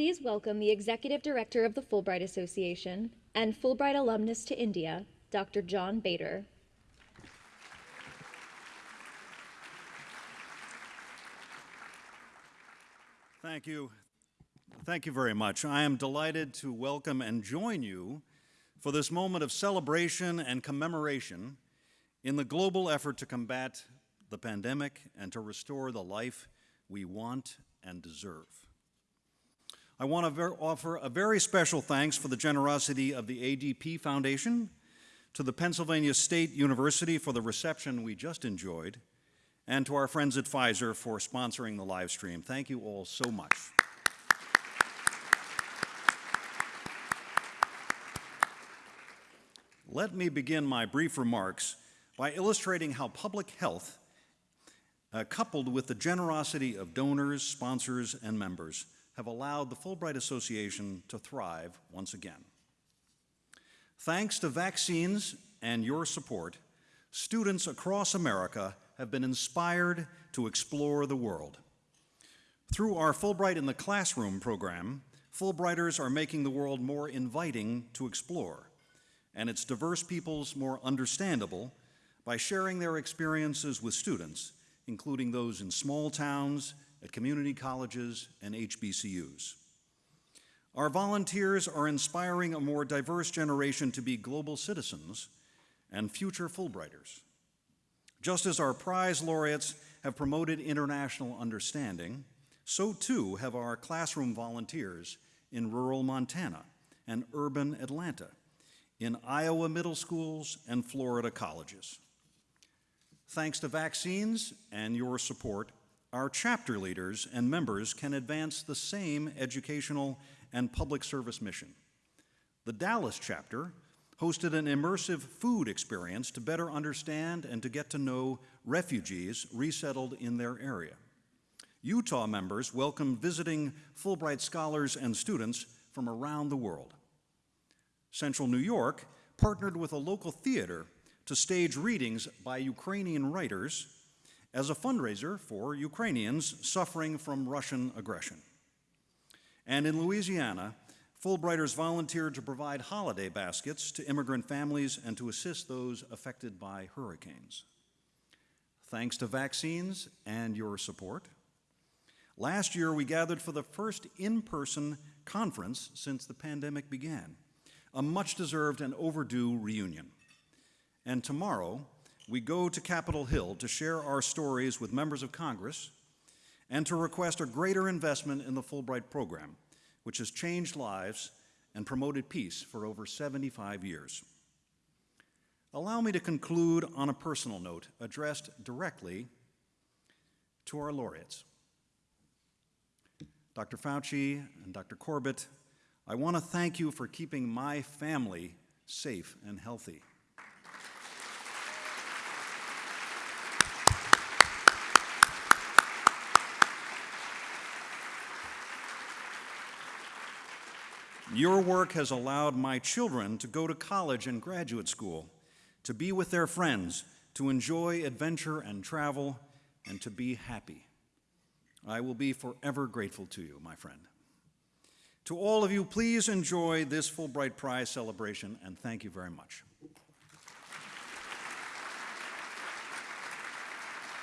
please welcome the Executive Director of the Fulbright Association and Fulbright alumnus to India, Dr. John Bader. Thank you. Thank you very much. I am delighted to welcome and join you for this moment of celebration and commemoration in the global effort to combat the pandemic and to restore the life we want and deserve. I want to offer a very special thanks for the generosity of the ADP Foundation, to the Pennsylvania State University for the reception we just enjoyed, and to our friends at Pfizer for sponsoring the live stream. Thank you all so much. Let me begin my brief remarks by illustrating how public health, uh, coupled with the generosity of donors, sponsors, and members, have allowed the Fulbright Association to thrive once again. Thanks to vaccines and your support, students across America have been inspired to explore the world. Through our Fulbright in the Classroom program, Fulbrighters are making the world more inviting to explore, and its diverse peoples more understandable by sharing their experiences with students, including those in small towns, at community colleges, and HBCUs. Our volunteers are inspiring a more diverse generation to be global citizens and future Fulbrighters. Just as our prize laureates have promoted international understanding, so too have our classroom volunteers in rural Montana and urban Atlanta, in Iowa middle schools and Florida colleges. Thanks to vaccines and your support, our chapter leaders and members can advance the same educational and public service mission. The Dallas chapter hosted an immersive food experience to better understand and to get to know refugees resettled in their area. Utah members welcomed visiting Fulbright scholars and students from around the world. Central New York partnered with a local theater to stage readings by Ukrainian writers as a fundraiser for Ukrainians suffering from Russian aggression. And in Louisiana, Fulbrighters volunteered to provide holiday baskets to immigrant families and to assist those affected by hurricanes. Thanks to vaccines and your support, last year we gathered for the first in-person conference since the pandemic began, a much-deserved and overdue reunion. And tomorrow, we go to Capitol Hill to share our stories with members of Congress and to request a greater investment in the Fulbright program which has changed lives and promoted peace for over 75 years. Allow me to conclude on a personal note addressed directly to our laureates. Dr. Fauci and Dr. Corbett, I want to thank you for keeping my family safe and healthy. Your work has allowed my children to go to college and graduate school, to be with their friends, to enjoy adventure and travel, and to be happy. I will be forever grateful to you, my friend. To all of you, please enjoy this Fulbright Prize celebration, and thank you very much.